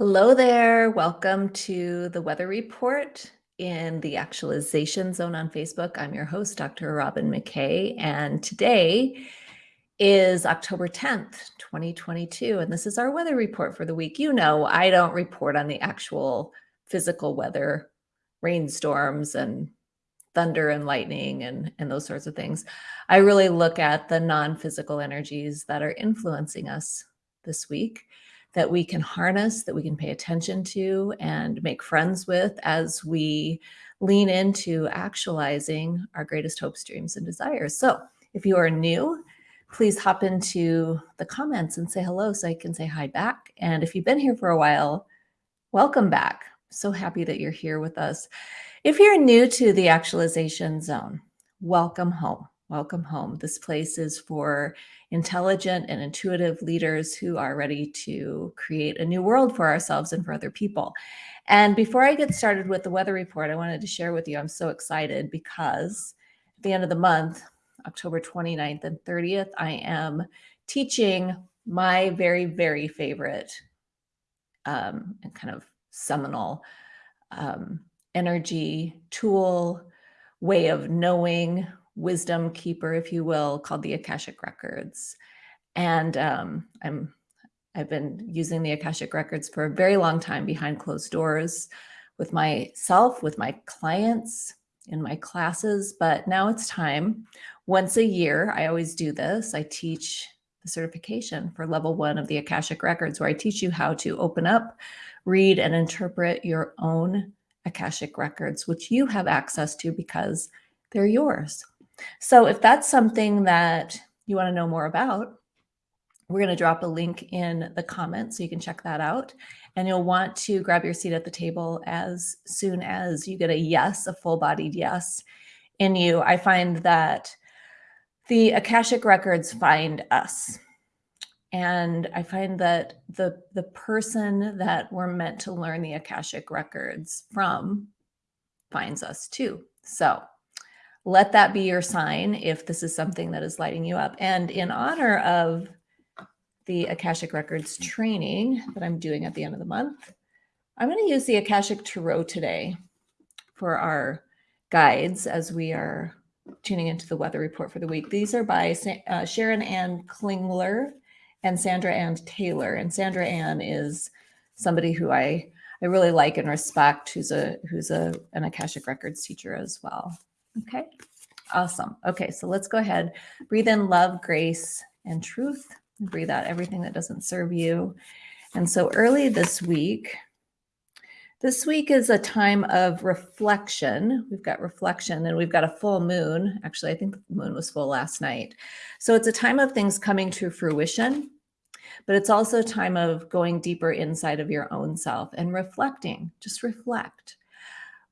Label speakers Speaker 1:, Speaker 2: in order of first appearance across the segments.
Speaker 1: Hello there. Welcome to the weather report in the actualization zone on Facebook. I'm your host, Dr. Robin McKay, and today is October 10th, 2022, and this is our weather report for the week. You know, I don't report on the actual physical weather, rainstorms and thunder and lightning and, and those sorts of things. I really look at the non-physical energies that are influencing us this week that we can harness, that we can pay attention to and make friends with as we lean into actualizing our greatest hopes, dreams, and desires. So if you are new, please hop into the comments and say hello so I can say hi back. And if you've been here for a while, welcome back. So happy that you're here with us. If you're new to the actualization zone, welcome home. Welcome home. This place is for intelligent and intuitive leaders who are ready to create a new world for ourselves and for other people. And before I get started with the weather report, I wanted to share with you, I'm so excited because at the end of the month, October 29th and 30th, I am teaching my very, very favorite um, and kind of seminal um, energy tool, way of knowing, wisdom keeper, if you will, called the Akashic Records. And um, I'm I've been using the Akashic Records for a very long time behind closed doors with myself, with my clients, in my classes, but now it's time. Once a year, I always do this. I teach the certification for level one of the Akashic Records, where I teach you how to open up, read, and interpret your own Akashic Records, which you have access to because they're yours. So if that's something that you want to know more about, we're going to drop a link in the comments so you can check that out. And you'll want to grab your seat at the table as soon as you get a yes, a full bodied yes in you. I find that the Akashic records find us. And I find that the, the person that we're meant to learn the Akashic records from finds us too. So let that be your sign if this is something that is lighting you up. And in honor of the Akashic Records training that I'm doing at the end of the month, I'm going to use the Akashic Tarot today for our guides as we are tuning into the weather report for the week. These are by uh, Sharon Anne Klingler and Sandra Anne Taylor. And Sandra Anne is somebody who I I really like and respect, who's a who's a an Akashic Records teacher as well. Okay, awesome. Okay, so let's go ahead. Breathe in love, grace, and truth. Breathe out everything that doesn't serve you. And so early this week, this week is a time of reflection. We've got reflection and we've got a full moon. Actually, I think the moon was full last night. So it's a time of things coming to fruition, but it's also a time of going deeper inside of your own self and reflecting. Just reflect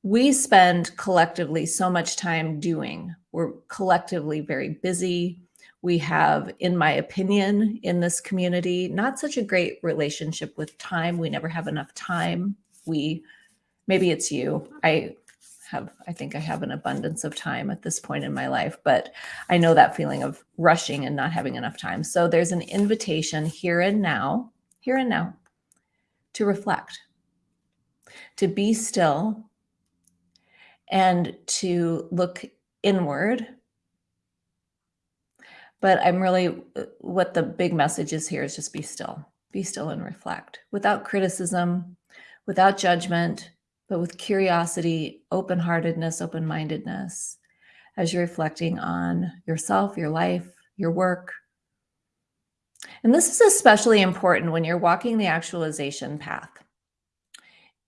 Speaker 1: we spend collectively so much time doing. We're collectively very busy. We have, in my opinion, in this community, not such a great relationship with time. We never have enough time. We, maybe it's you. I have, I think I have an abundance of time at this point in my life, but I know that feeling of rushing and not having enough time. So there's an invitation here and now, here and now, to reflect, to be still and to look inward. But I'm really, uh, what the big message is here is just be still, be still and reflect without criticism, without judgment, but with curiosity, open heartedness, open mindedness as you're reflecting on yourself, your life, your work. And this is especially important when you're walking the actualization path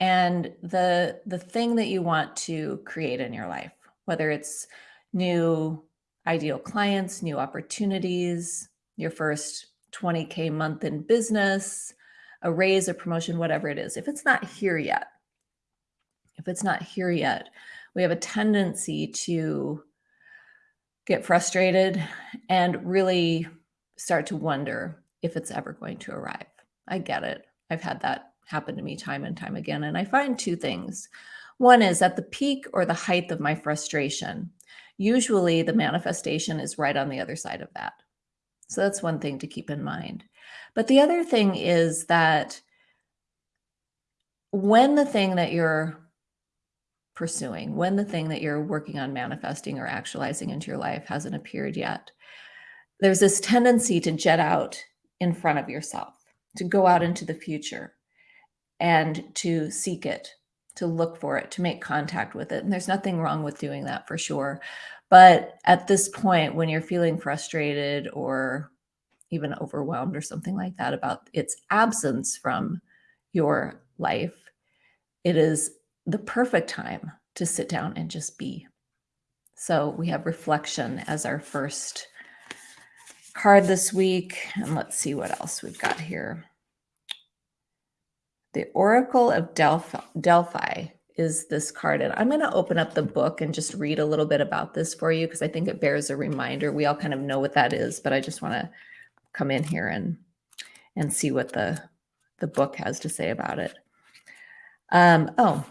Speaker 1: and the the thing that you want to create in your life whether it's new ideal clients new opportunities your first 20k month in business a raise a promotion whatever it is if it's not here yet if it's not here yet we have a tendency to get frustrated and really start to wonder if it's ever going to arrive. I get it. I've had that happened to me time and time again. And I find two things. One is at the peak or the height of my frustration, usually the manifestation is right on the other side of that. So that's one thing to keep in mind. But the other thing is that when the thing that you're pursuing, when the thing that you're working on manifesting or actualizing into your life hasn't appeared yet, there's this tendency to jet out in front of yourself, to go out into the future and to seek it, to look for it, to make contact with it. And there's nothing wrong with doing that for sure. But at this point, when you're feeling frustrated or even overwhelmed or something like that about its absence from your life, it is the perfect time to sit down and just be. So we have reflection as our first card this week. And let's see what else we've got here. The Oracle of Delphi, Delphi is this card. And I'm going to open up the book and just read a little bit about this for you because I think it bears a reminder. We all kind of know what that is, but I just want to come in here and and see what the the book has to say about it. Um, oh,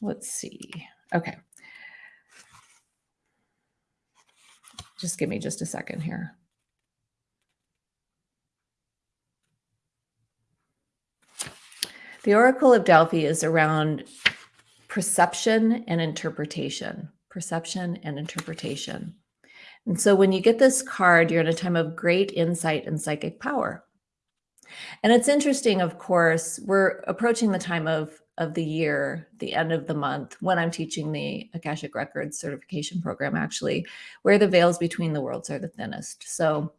Speaker 1: let's see. Okay. Just give me just a second here. The Oracle of Delphi is around perception and interpretation. Perception and interpretation. And so when you get this card, you're in a time of great insight and psychic power. And it's interesting, of course, we're approaching the time of, of the year, the end of the month, when I'm teaching the Akashic Records certification program, actually, where the veils between the worlds are the thinnest. So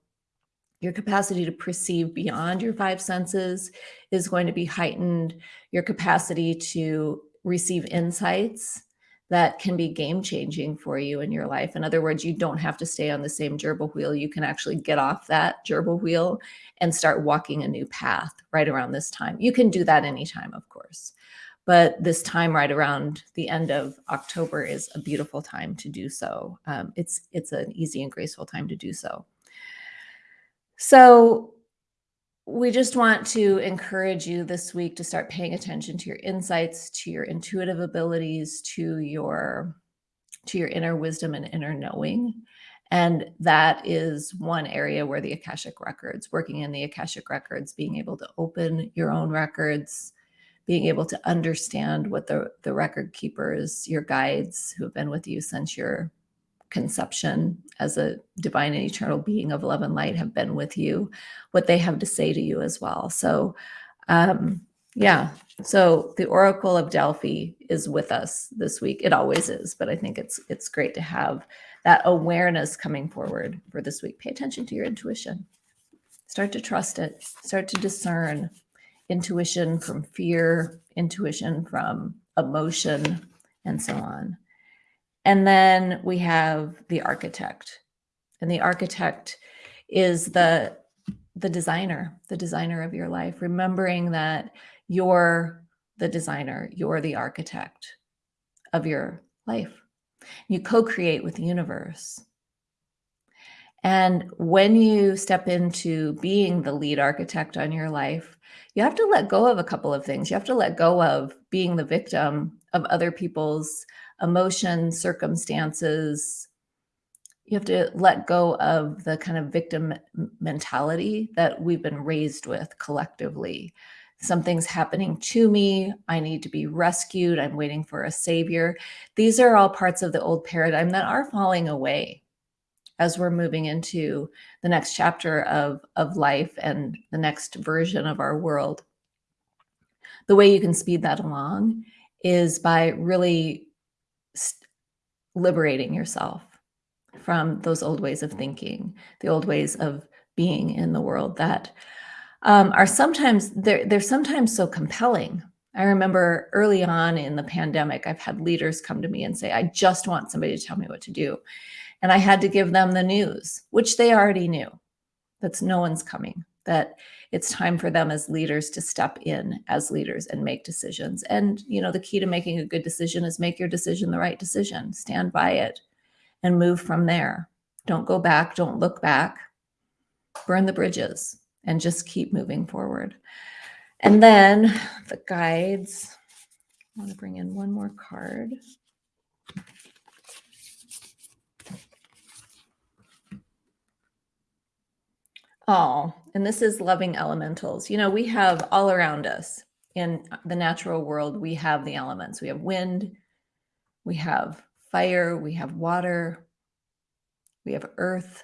Speaker 1: your capacity to perceive beyond your five senses is going to be heightened. Your capacity to receive insights that can be game changing for you in your life. In other words, you don't have to stay on the same gerbil wheel. You can actually get off that gerbil wheel and start walking a new path right around this time. You can do that anytime, of course. But this time right around the end of October is a beautiful time to do so. Um, it's, it's an easy and graceful time to do so. So we just want to encourage you this week to start paying attention to your insights, to your intuitive abilities, to your to your inner wisdom and inner knowing. And that is one area where the Akashic records, working in the Akashic records, being able to open your own records, being able to understand what the, the record keepers, your guides who have been with you since your conception as a divine and eternal being of love and light have been with you, what they have to say to you as well. So, um, yeah. So the Oracle of Delphi is with us this week. It always is, but I think it's it's great to have that awareness coming forward for this week. Pay attention to your intuition. Start to trust it. Start to discern intuition from fear, intuition from emotion, and so on. And then we have the architect. And the architect is the the designer, the designer of your life, remembering that you're the designer, you're the architect of your life. You co-create with the universe. And when you step into being the lead architect on your life, you have to let go of a couple of things. You have to let go of being the victim of other people's emotions, circumstances. You have to let go of the kind of victim mentality that we've been raised with collectively. Something's happening to me. I need to be rescued. I'm waiting for a savior. These are all parts of the old paradigm that are falling away as we're moving into the next chapter of, of life and the next version of our world. The way you can speed that along is by really liberating yourself from those old ways of thinking, the old ways of being in the world that um, are sometimes they're they're sometimes so compelling. I remember early on in the pandemic, I've had leaders come to me and say, "I just want somebody to tell me what to do," and I had to give them the news, which they already knew. That's no one's coming. That it's time for them as leaders to step in as leaders and make decisions. And, you know, the key to making a good decision is make your decision the right decision, stand by it and move from there. Don't go back, don't look back, burn the bridges and just keep moving forward. And then the guides, I want to bring in one more card. Oh, and this is loving elementals. You know, we have all around us in the natural world, we have the elements. We have wind, we have fire, we have water, we have earth,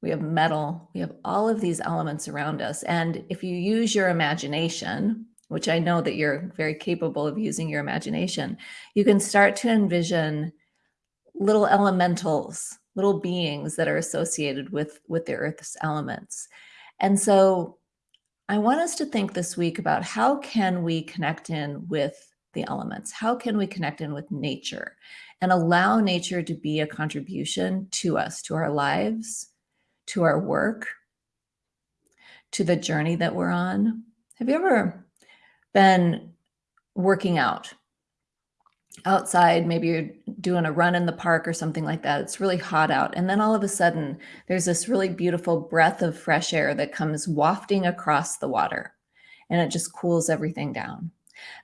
Speaker 1: we have metal, we have all of these elements around us. And if you use your imagination, which I know that you're very capable of using your imagination, you can start to envision little elementals, little beings that are associated with, with the earth's elements. And so I want us to think this week about how can we connect in with the elements? How can we connect in with nature and allow nature to be a contribution to us, to our lives, to our work, to the journey that we're on? Have you ever been working out outside, maybe you're doing a run in the park or something like that. It's really hot out. And then all of a sudden, there's this really beautiful breath of fresh air that comes wafting across the water and it just cools everything down.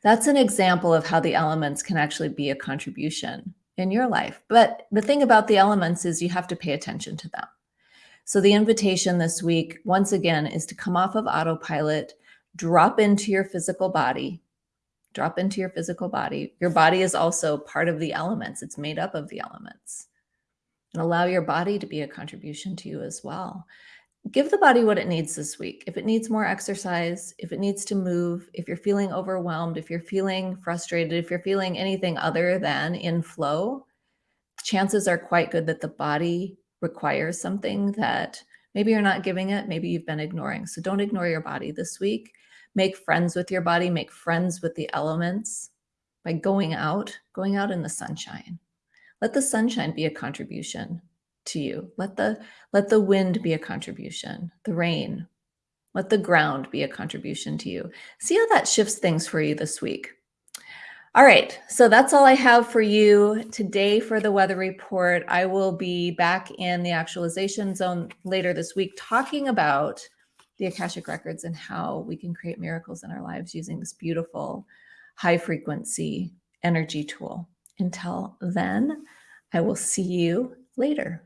Speaker 1: That's an example of how the elements can actually be a contribution in your life. But the thing about the elements is you have to pay attention to them. So the invitation this week, once again, is to come off of autopilot, drop into your physical body, drop into your physical body. Your body is also part of the elements. It's made up of the elements. And allow your body to be a contribution to you as well. Give the body what it needs this week. If it needs more exercise, if it needs to move, if you're feeling overwhelmed, if you're feeling frustrated, if you're feeling anything other than in flow, chances are quite good that the body requires something that maybe you're not giving it, maybe you've been ignoring. So don't ignore your body this week make friends with your body, make friends with the elements by going out, going out in the sunshine. Let the sunshine be a contribution to you. Let the, let the wind be a contribution, the rain. Let the ground be a contribution to you. See how that shifts things for you this week. All right, so that's all I have for you today for the weather report. I will be back in the actualization zone later this week talking about the Akashic Records and how we can create miracles in our lives using this beautiful high frequency energy tool. Until then, I will see you later.